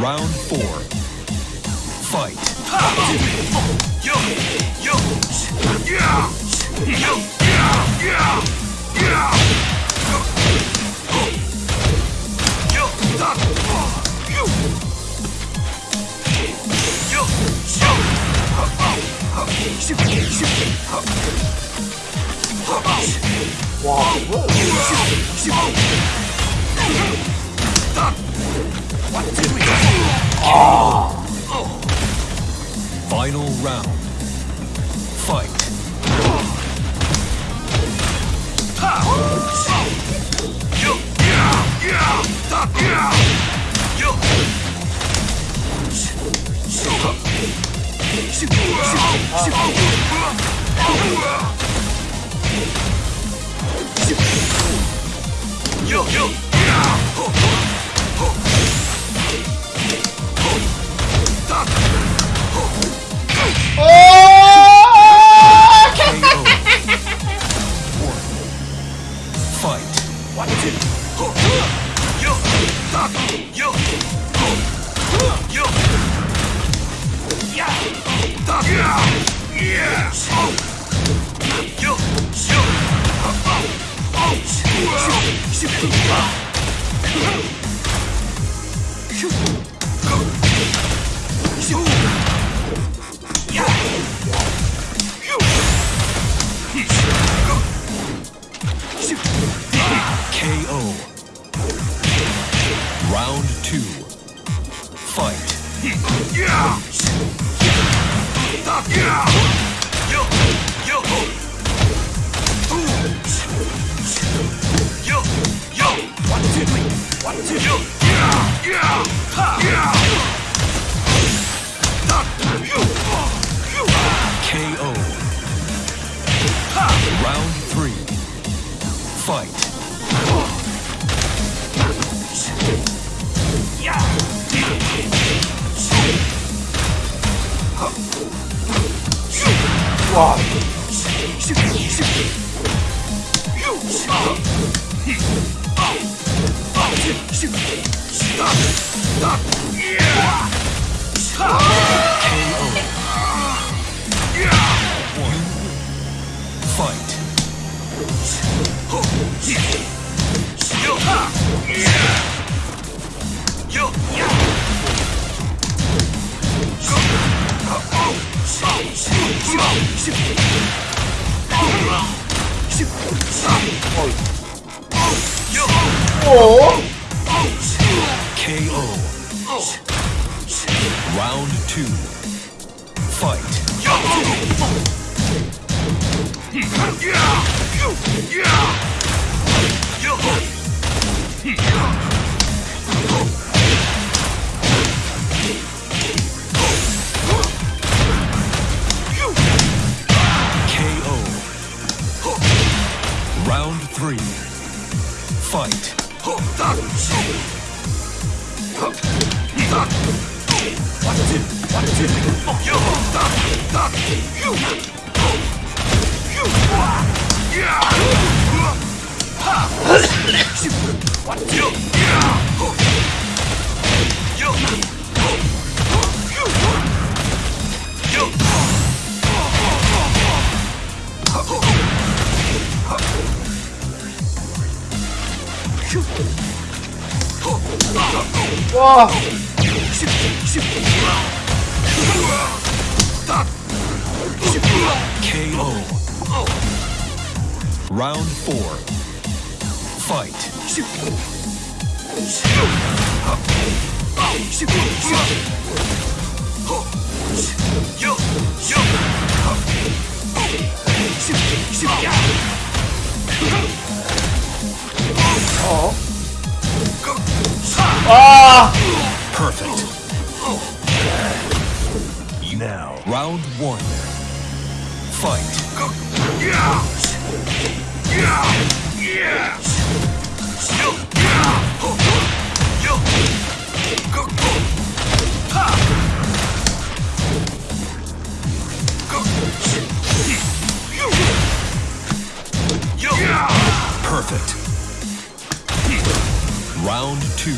Round four. Fight. Final Fight. One, two. Ho. Yo. Stop. Yo. Ho. Yo. Yeah. Stop. Yeah. Yeah. Oh. Yo. Yo. Oh. Oh. Shoot. Shoot. Shoot. Shoot. Shoot. Fight. KO. 와 KO. Round four. Fight. 아! Perfect. Now, round one. Fight. Perfect. Two.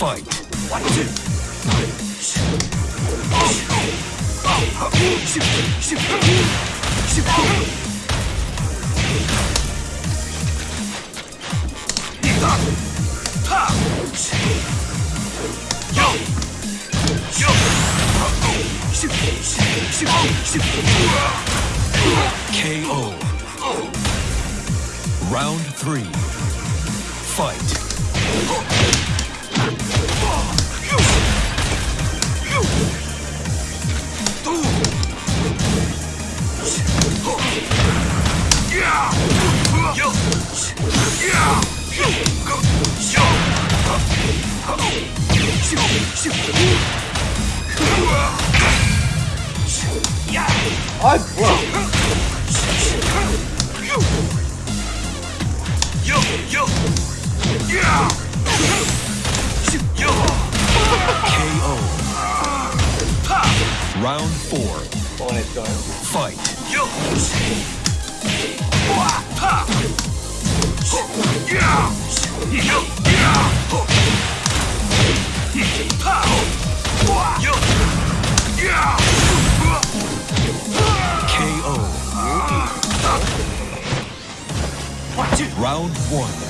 Fight. KO. Round three. Fight. 아이 뭐야 KO. Round four. Fight. KO. Round one.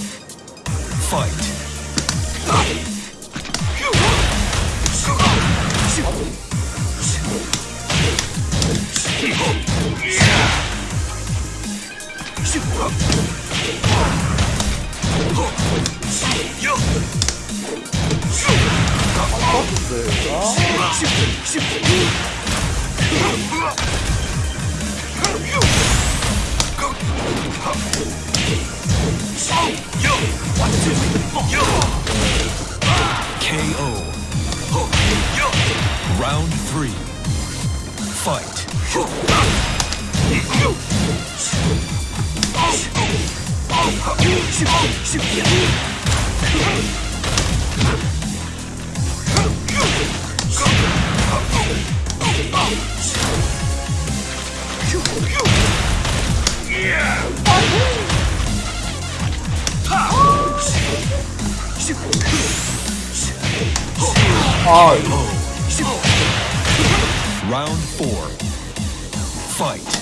Fight. Fight. Round four. Fight.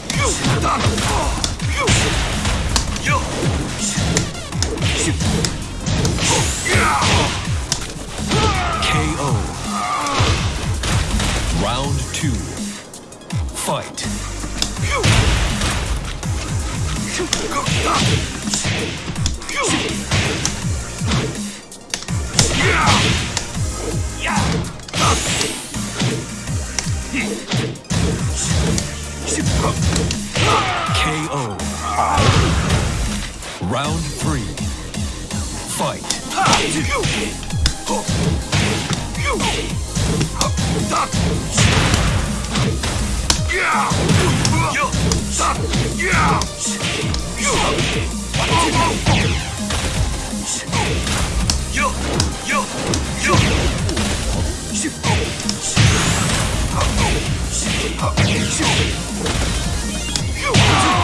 KO. Round two. Fight. KO. Round three. Fight.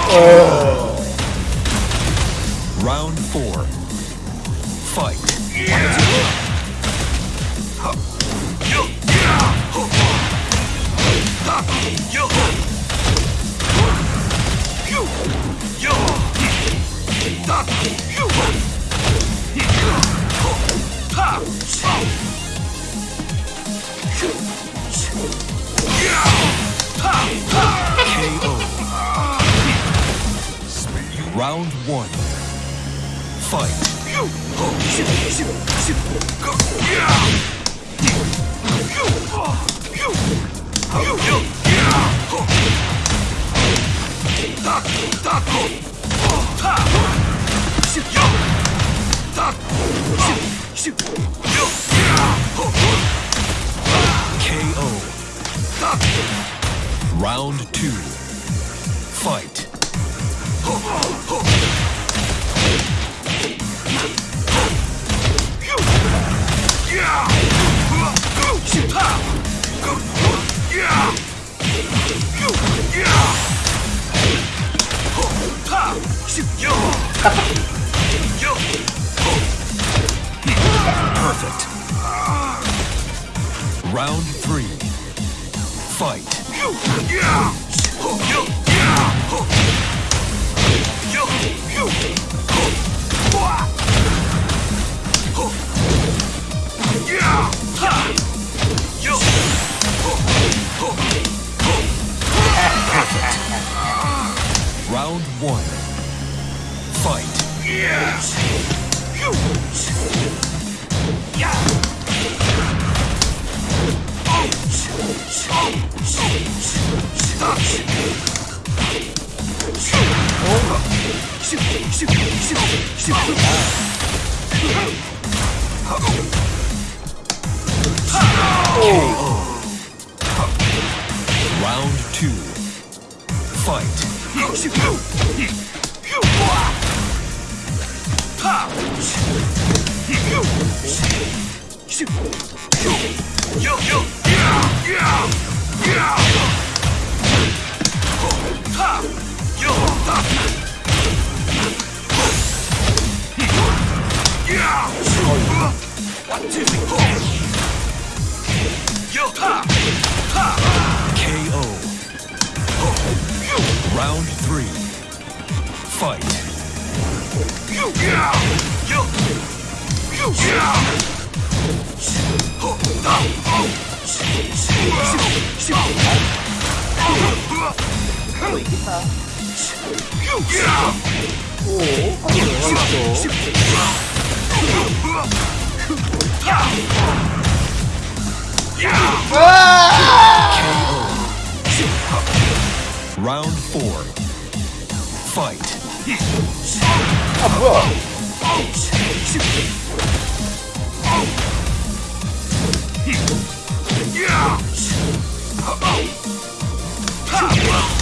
Round KO. Round two. Fight. Perfect. Round three. Fight. Round one. Fight. Round fight. One, two, three, four. Yo, ha! Round three. Fight. Oh, Round four. Fight. 아, 뭐야?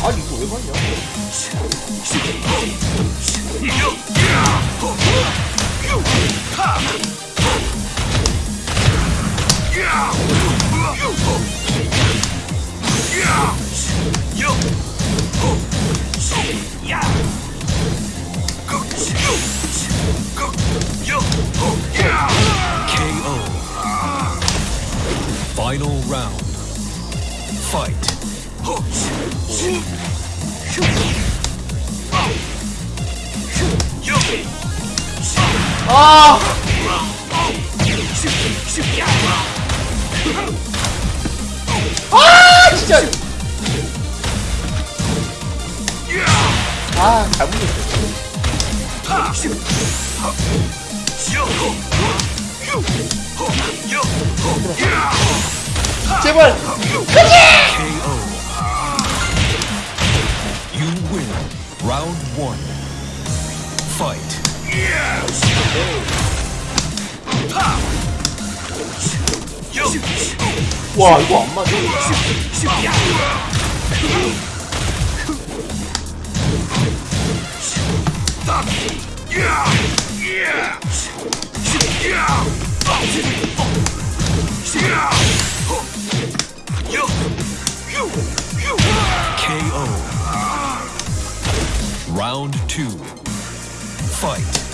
아니 이거 왜 맞냐? KO. Final round. Fight. 아! 아 잘못했어. 제발! You win. Round one. Fight. 와 이거 안 맞아. KO. Round two. Fight.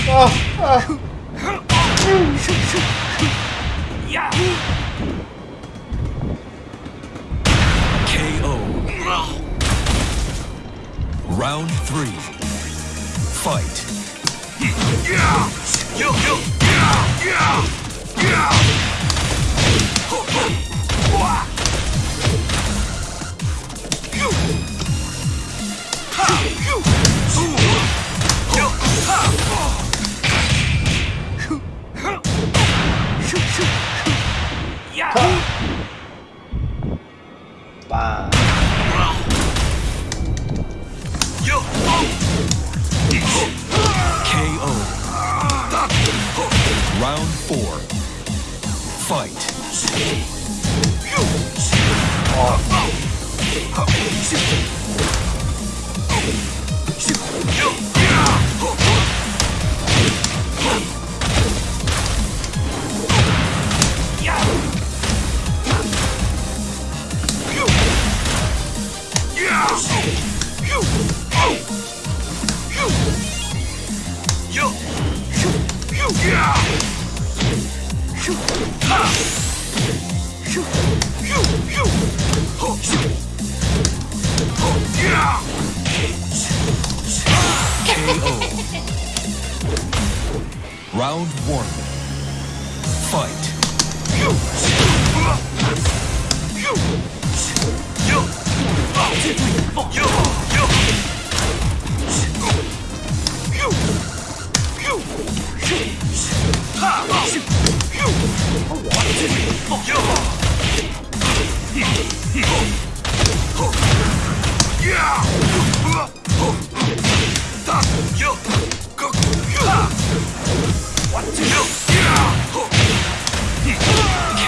KO. Round three. Fight. 빠. KO. Round four. Fight. Round one. Fight.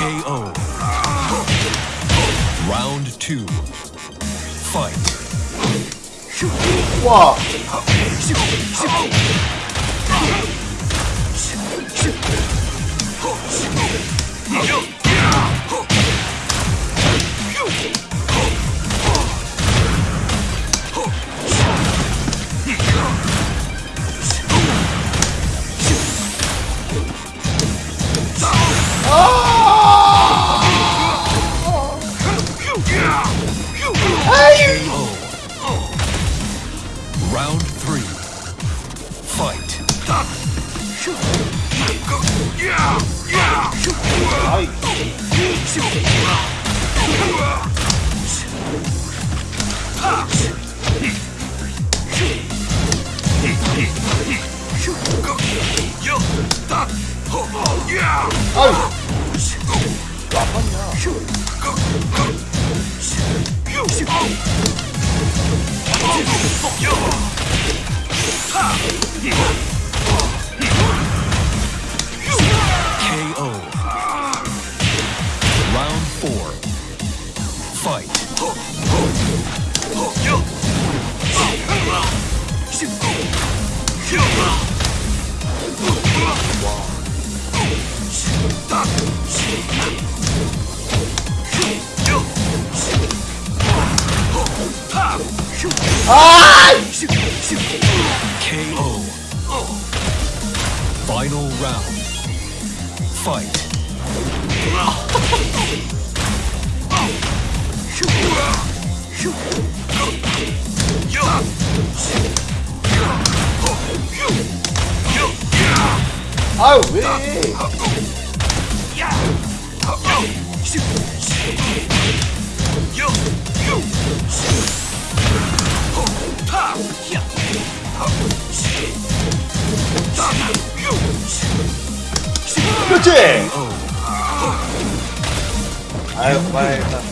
KO. Round two. Fight. 와. Round three. Fight. 아이. KO. Final round. Fight. 아유 왜? 아유 그만해야겠다.